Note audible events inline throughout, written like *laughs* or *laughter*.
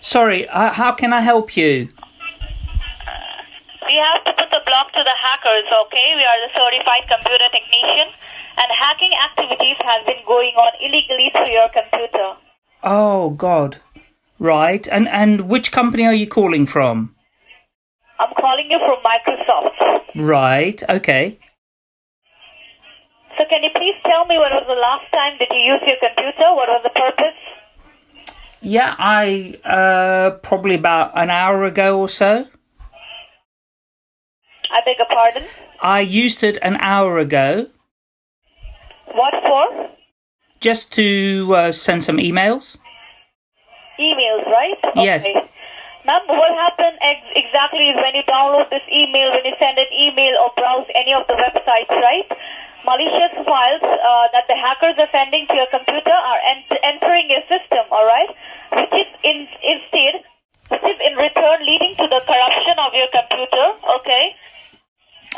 Sorry, uh, how can I help you? We have to put the block to the hackers, okay? We are the certified computer technician, and hacking activities have been going on illegally through your computer. Oh God. Right. And and which company are you calling from? I'm calling you from Microsoft. Right. Okay. So can you please tell me when was the last time did you use your computer? What was the purpose? Yeah, I uh probably about an hour ago or so. I beg your pardon? I used it an hour ago What for? just to uh, send some emails. Emails, right? Yes. Ma'am, what happened ex- exactly is when you download this email, when you send an email or browse any of the websites, right? Malicious files uh, that the hackers are sending to your computer are ent- entering your system, alright? Which is in, instead, which is in return leading to the corruption of your computer, okay?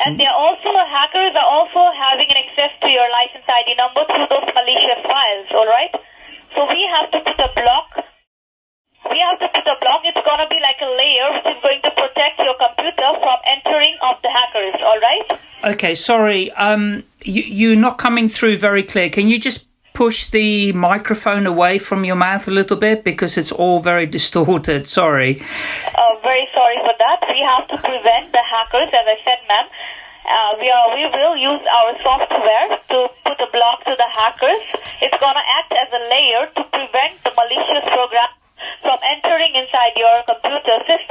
And they're also, hackers are also having an access to your license ID number through those malicious files, alright? So we have to put a block we have to put a block. It's going to be like a layer which is going to protect your computer from entering of the hackers, alright? Okay, sorry. Um, you, you're not coming through very clear. Can you just push the microphone away from your mouth a little bit because it's all very distorted? Sorry. Uh, very sorry for that. We have to prevent the hackers, as I said, ma'am. Uh, we are we will use our software to put a block to the hackers. It's gonna act as a layer to prevent the malicious program from entering inside your computer system.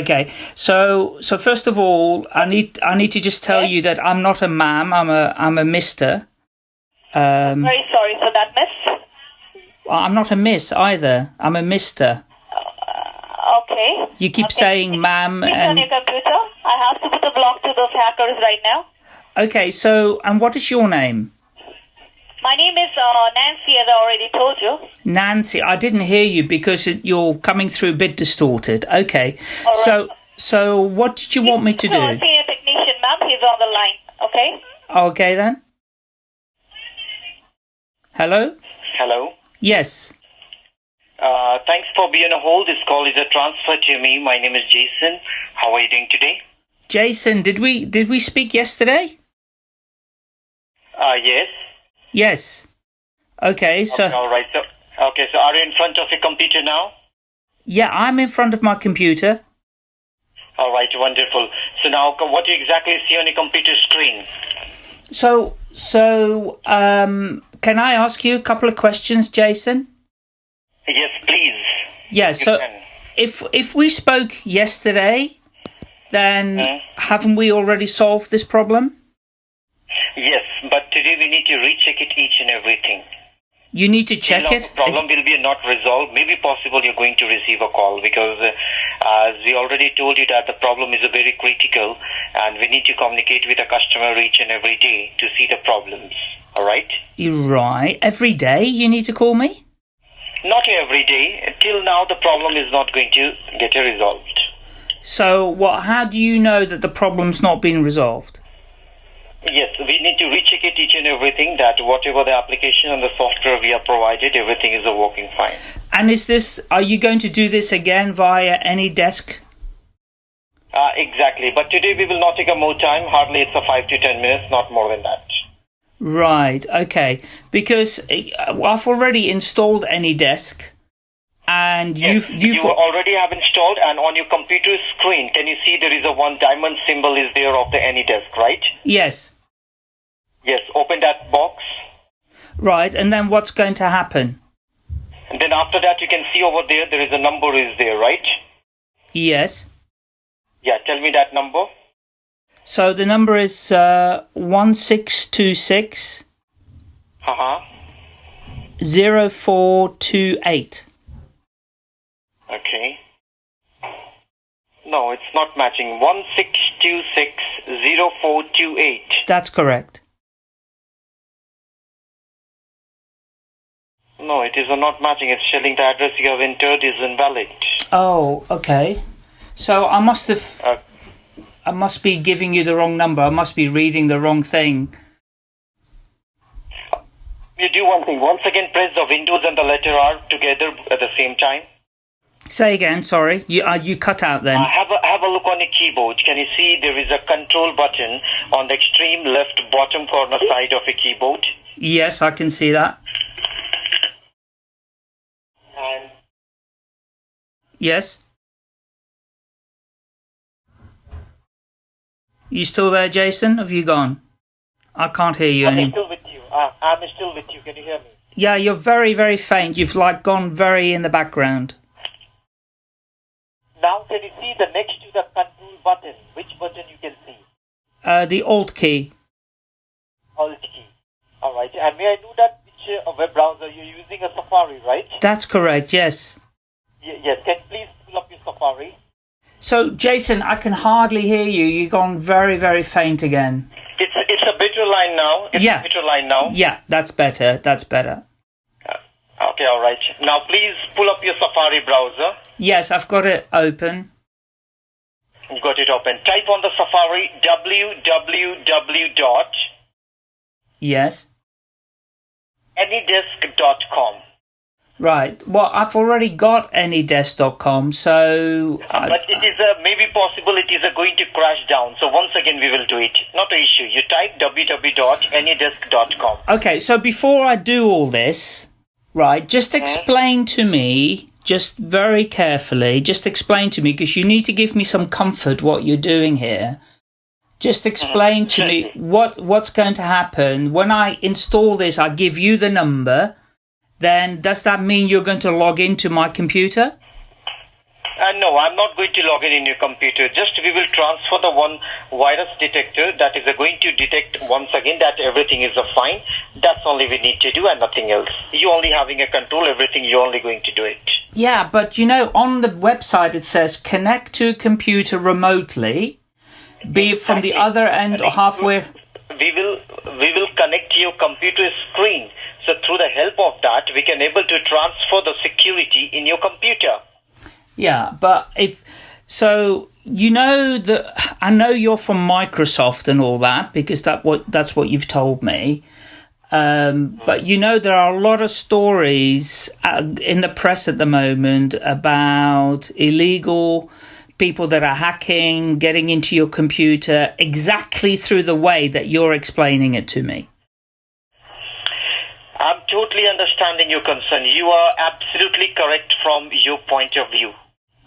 Okay. So so first of all, I need I need to just tell Yes? you that I'm not a ma'am. I'm a I'm a Mister. Um, Very sorry for that, miss. I'm not a Miss either. I'm a Mister. Okay. You keep Okay. saying ma'am Please on and your computer. I have to put a block to those hackers right now. okay. So and what is your name? My name is uh, Nancy, as I already told you. Nancy. I didn't hear you because you're coming through a bit distorted. Okay. All right. So so what did you want me to So, our do? senior technician, ma'am, he's on the line. Okay. Okay then. Hello. Hello. Yes. Uh, thanks for being on hold. This call is a transfer to me. My name is Jason. How are you doing today? Jason, did we did we speak yesterday? Uh, yes. Yes. Okay. So. Okay, all right. So, okay. So, are you in front of your computer now? Yeah, I'm in front of my computer. All right. Wonderful. So now, what do you exactly see on your computer screen? So, so, um, can I ask you a couple of questions, Jason? Yes, please. Yeah. So, if if we spoke yesterday, then Hmm? haven't we already solved this problem? We need to recheck it each and everything. You need to check it. The problem will be not resolved. Maybe possible you're going to receive a call because, uh, as we already told you that the problem is very critical, and we need to communicate with the customer each and every day to see the problems. All right. You're right. Every day you need to call me. Not every day. Till now, the problem is not going to get resolved. So, what? How do you know that the problem's not been resolved? Need to recheck it each and everything that whatever the application and the software we are provided, everything is working fine. And is this? Are you going to do this again via AnyDesk? Uh, exactly. But today we will not take a more time. Hardly it's a five to ten minutes, not more than that. Right. Okay. Because uh, I've already installed AnyDesk, and you've Yes, you've you already have installed, and on your computer screen, can you see there is a one diamond symbol is there of the AnyDesk, right? yes. Yes. Open that box, Right. And then what's going to happen? and then after that, you can see over there there is a number is there, right? Yes. Yeah. Tell me that number. So the number is uh, one six two six Uh huh. zero four two eight. Okay. No, it's not matching. One six two six zero four two eight. That's correct. No, it is not matching. It's showing the address you have entered is invalid. Oh, okay. So I must have Uh, I must be giving you the wrong number. I must be reading the wrong thing. you do one thing. Once again, press the Windows and the letter R together at the same time. Say again. Sorry, you uh, you cut out then. Uh, have a have a look on your keyboard. Can you see there is a control button on the extreme left bottom corner side of a keyboard? Yes, I can see that. And Yes. You still there, Jason? Have you gone? I can't hear you I'm still with you. Uh, I'm still with you. Can you hear me? Yeah, you're very, very faint. You've like gone very in the background. Now can you see the next to the control button? Which button you can see? Uh, the Alt key. Alt key. All right. And may I know that which uh, web browser you're using? A Safari, right? That's correct. Yes. Y- yes. Can you please pull up your Safari? So, Jason, I can hardly hear you. You've gone very, very faint again. It's it's a better line now. It's Yeah. a better line now. Yeah, that's better. That's better. Uh, okay. All right. Now please pull up your Safari browser. Yes, I've got it open. You got it open. Type on the Safari www dot Yes. anydesk.com. Right. Well, I've already got anydesk.com, so I, But it is a, maybe possible it is a going to crash down. So once again we will do it. Not an issue. You type www.anydesk.com. Okay, so before I do all this, right, just mm-hmm. explain to me, just very carefully, just explain to me, because you need to give me some comfort what you're doing here. Just mm-hmm. explain to me what what's going to happen when I install this. I give you the number. Then does that mean you're going to log into my computer? Uh, no, I'm not going to log in in your computer. Just we will transfer the one virus detector that is going to detect once again that everything is fine. That's only we need to do and nothing else. You only having a control everything. You're only going to do it. Yeah, but you know, on the website it says connect to computer remotely, be it from the other end or halfway. we will we will connect your computer screen. So through the help of that, we can able to transfer the security in your computer. Yeah, but if so, you know that I know you're from Microsoft and all that because that what that's what you've told me. Um, but you know there are a lot of stories uh, in the press at the moment about illegal people that are hacking, getting into your computer exactly through the way that you're explaining it to me. I'm totally understanding your concern. You are absolutely correct from your point of view.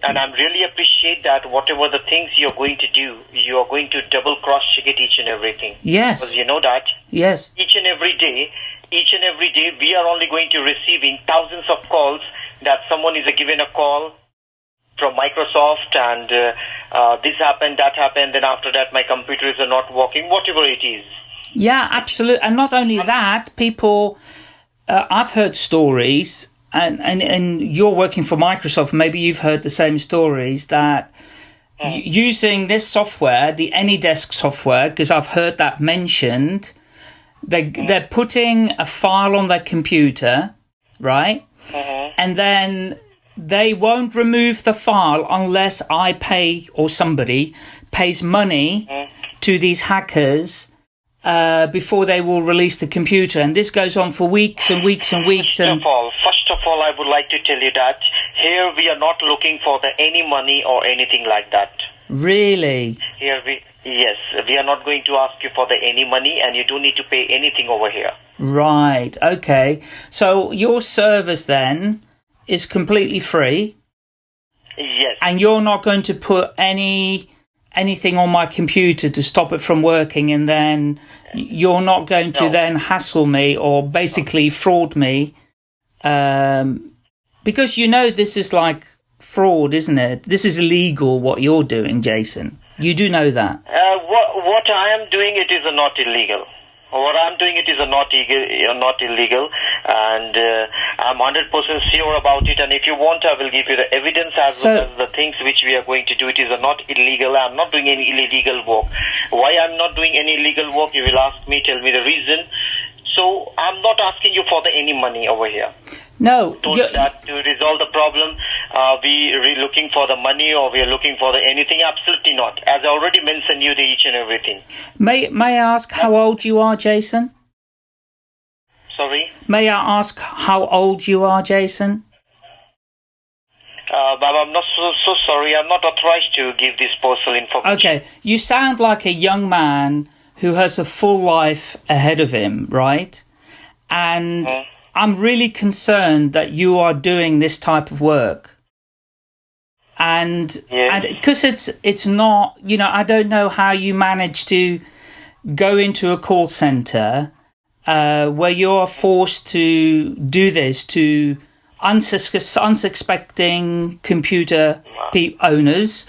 And I'm really appreciate that whatever the things you're going to do, you are going to double cross check it each and everything. Yes, Because you know that yes, each and every day, each and every day, we are only going to receiving thousands of calls that someone is given a call from Microsoft and uh, uh, this happened, that happened, then after that my computer is not working, whatever it is. Yeah, absolutely. And not only that, people, uh, I've heard stories, and, and, and you're working for Microsoft, maybe you've heard the same stories that y- using this software, the AnyDesk software, because I've heard that mentioned, they, they're putting a file on their computer, right? And then they won't remove the file unless I pay or somebody pays money to these hackers uh, before they will release the computer. And this goes on for weeks and weeks and weeks. First And of all, first of all, I would like to tell you that here we are not looking for the any money or anything like that. really, Here we, yes, we are not going to ask you for the any money, and you don't need to pay anything over here. right, okay. So your service then is completely free, Yes. and you're not going to put any anything on my computer to stop it from working, and then you're not going to No. then hassle me or basically fraud me, um, because you know this is like fraud, isn't it? This is illegal what you're doing, Jason. You do know that. Uh, what, what I am doing, it is not illegal. What I'm doing, it is not, uh, not illegal, and uh, I'm 100% sure about it. And if you want, I will give you the evidence as So- well as the things which we are going to do. It is not illegal. I'm not doing any illegal work. Why I'm not doing any illegal work? You will ask me, tell me the reason. So I'm not asking you for the any money over here. No, you- that to resolve the problem, uh, we are looking for the money or we are looking for the anything. Absolutely not. As I already mentioned you the each and everything. may may I ask how old you are, Jason? Sorry. May I ask how old you are, Jason? Uh, but I'm not so, so sorry. I'm not authorized to give this personal information. Okay, you sound like a young man who has a full life ahead of him, right? And Mm. I'm really concerned that you are doing this type of work. And because it's it's not, you know, I don't know how you manage to go into a call center uh, where you're forced to do this to unsus- unsuspecting computer pe- owners,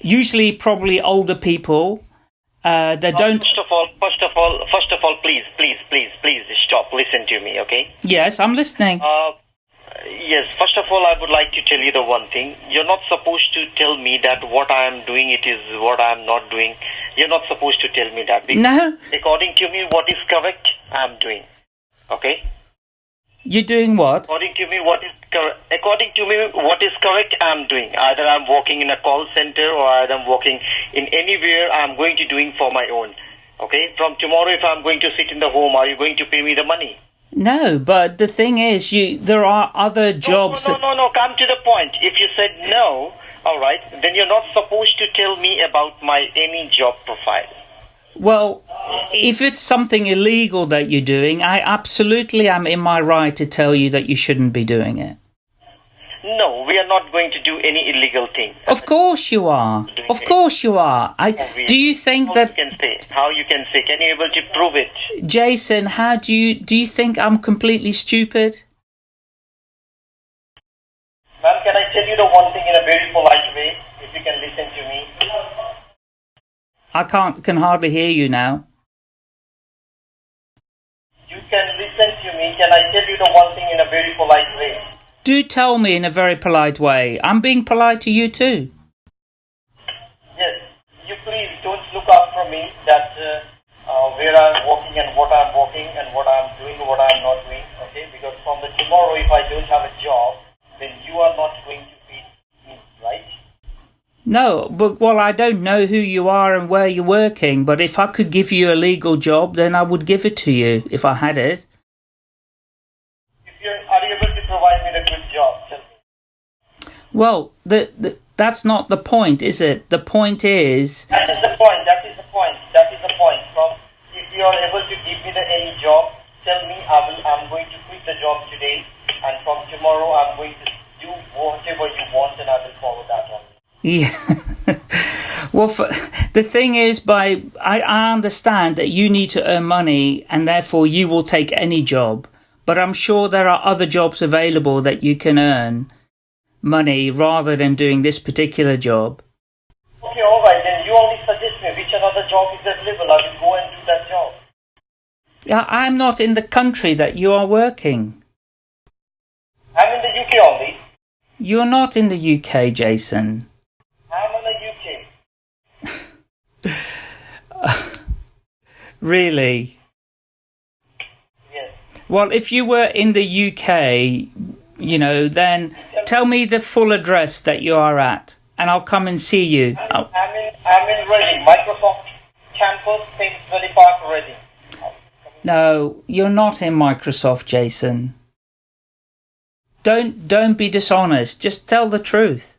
usually probably older people uh, that don't. First of all, first of all, first of all, please, please, please, please stop. Listen to me, okay? Yes, I'm listening. Uh, yes. First of all, I would like to tell you the one thing. You're not supposed to tell me that what I am doing it is what I am not doing. You're not supposed to tell me that. Because No, According to me, what is correct, I am doing. Okay. you're doing what? According to me, what is correct? according to me what is correct, I'm doing. Either I'm working in a call center or either I'm working in anywhere. I'm going to doing for my own. Okay. From tomorrow, if I'm going to sit in the home, are you going to pay me the money? No, but the thing is, you there are other jobs. No, that- no, no, no. Come to the point. If you said no, all right, then you're not supposed to tell me about my any job profile. Well, if it's something illegal that you're doing, I absolutely am in my right to tell you that you shouldn't be doing it. No, we are not going to do any illegal thing. Of course you are. Of course you are. I do you think How that you can say? How you can say? Can you able to prove it? Jason, how do you do you think I'm completely stupid? Ma'am, can I tell you the one thing in a very polite way? If you can listen to me. I can't can hardly hear you now. You can listen to me. Can I tell you the one thing in a very polite way? Do tell me in a very polite way. I'm being polite to you too. Yes. You please don't look after me that uh, uh, where I'm working and what I'm working and what I'm doing what I'm not doing. Okay? Because from the tomorrow, if I don't have a job, then you are not going to feed me, right? No, but well, I don't know who you are and where you're working, but if I could give you a legal job, then I would give it to you if I had it. Well, the, the that's not the point, is it? The point is, That is the point. That is the point. That is the point. From if you are able to give me the any job, tell me I will. I'm going to quit the job today, and from tomorrow I'm going to do whatever you want, and I will follow that one. yeah. *laughs* well, for, the thing is, by I, I understand that you need to earn money, and therefore you will take any job. But I'm sure there are other jobs available that you can earn money rather than doing this particular job. Okay, all right. Then you only suggest me which another job is available. I will go and do that job. Yeah, I'm not in the country that you are working. I'm in the UK only. You're not in the UK, Jason. I'm in the UK. *laughs* Really? Yes. Well, if you were in the UK, you know, then tell me the full address that you are at, and I'll come and see you. I'm, Oh, I'm in. I'm in Reading, Microsoft campus, Thames Valley Park, Reading. no, you're not in Microsoft, Jason. Don't don't be dishonest. Just tell the truth.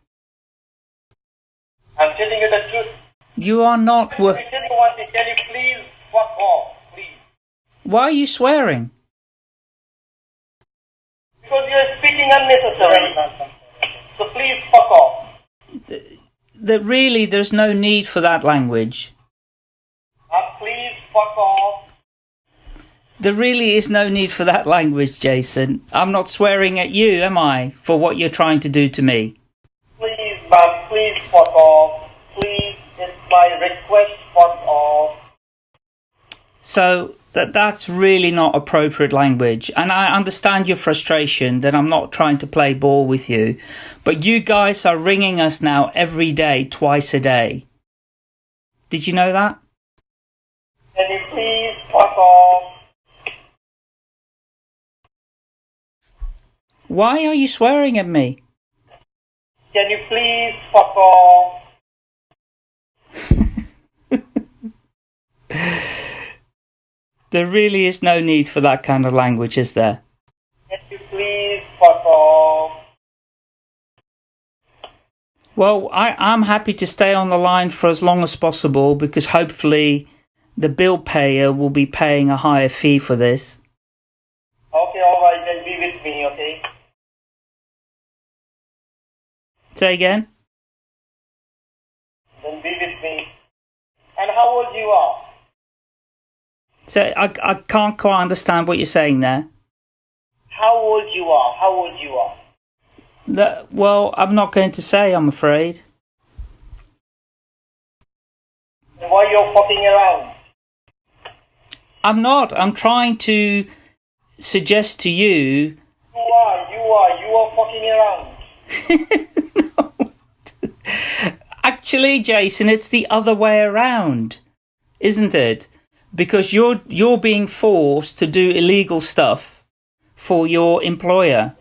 I'm telling you the truth. You are not. Let me Wor- tell you one thing. Can you please fuck off, please? Why are you swearing? Because you are speaking unnecessarily. So please fuck off. That really, there's no need for that language. Uh, please fuck off. There really is no need for that language, Jason. I'm not swearing at you, am I, for what you're trying to do to me? Please, ma'am, please fuck off. Please, it's my request, fuck off. So that that's really not appropriate language. And I understand your frustration that I'm not trying to play ball with you. But you guys are ringing us now every day, twice a day. Did you know that? Can you please fuck off? Why are you swearing at me? Can you please fuck off? There really is no need for that kind of language, is there? Can you please off? Well, I, I'm happy to stay on the line for as long as possible because hopefully the bill payer will be paying a higher fee for this. Okay, all right, then be with me, okay? Say again? Then be with me. And how old you are? So I, I can't quite understand what you're saying there. How old you are? How old you are? That, well, I'm not going to say, I'm afraid. Why you're fucking around? I'm not. I'm trying to suggest to you. You are, you are, you are fucking around. *laughs* Actually, Jason, it's the other way around, isn't it? Because you're you're being forced to do illegal stuff for your employer.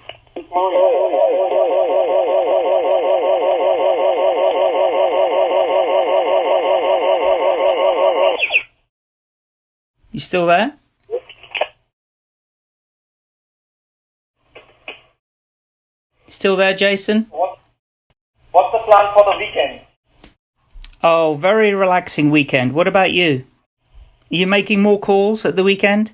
You still there? Still there, Jason? What, what's the plan for the weekend? Oh, very relaxing weekend. What about you? Are you making more calls at the weekend?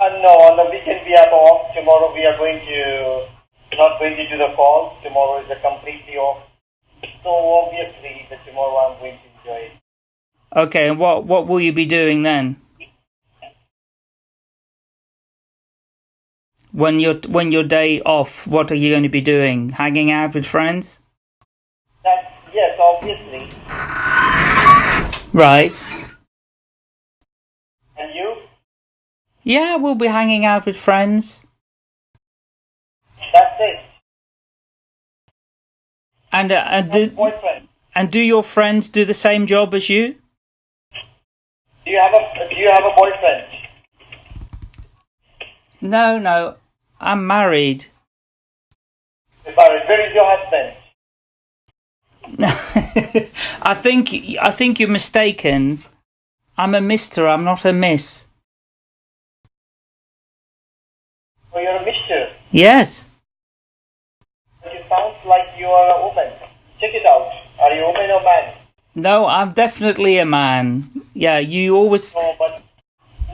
Uh, no, on the weekend we are off. Tomorrow we are going to, not going to do the calls. Tomorrow is a completely off. So obviously, the tomorrow I'm going to enjoy it. Okay, and what what will you be doing then? When your when your day off, what are you going to be doing? Hanging out with friends? That's, yes, obviously. Right. And you? Yeah, we'll be hanging out with friends. That's it. And uh, and do Boyfriend. and do your friends do the same job as you? Do you have a, do you have a boyfriend? No, no. I'm married. Barry, where is your husband? *laughs* I think I think you're mistaken. I'm a mister, I'm not a miss. Yes. It sounds like you are a woman. Check it out. Are you a woman or man? No, I'm definitely a man. Yeah, you always No, but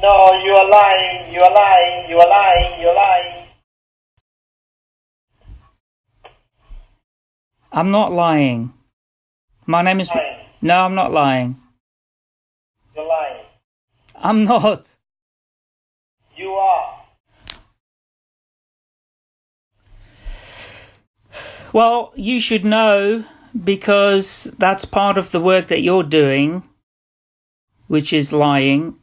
no, you are lying. You are lying. You are lying. You are lying. I'm not lying. My name is Lying. No, I'm not lying. You're lying. I'm not. You are. Well, you should know because that's part of the work that you're doing, which is lying.